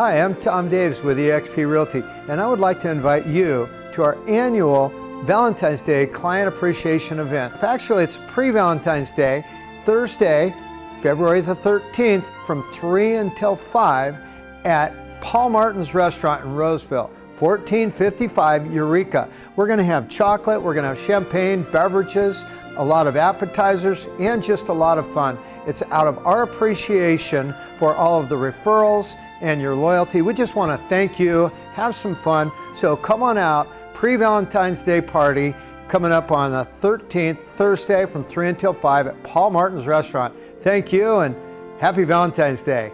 Hi, I'm Tom Davis with eXp Realty, and I would like to invite you to our annual Valentine's Day Client Appreciation event. Actually, it's pre-Valentine's Day, Thursday, February the 13th from 3 until 5 at Paul Martin's Restaurant in Roseville. 1455 Eureka. We're going to have chocolate, we're going to have champagne, beverages, a lot of appetizers, and just a lot of fun. It's out of our appreciation for all of the referrals and your loyalty. We just want to thank you, have some fun. So come on out, pre-Valentine's Day party coming up on the 13th, Thursday from 3 until 5 at Paul Martin's Restaurant. Thank you and happy Valentine's Day.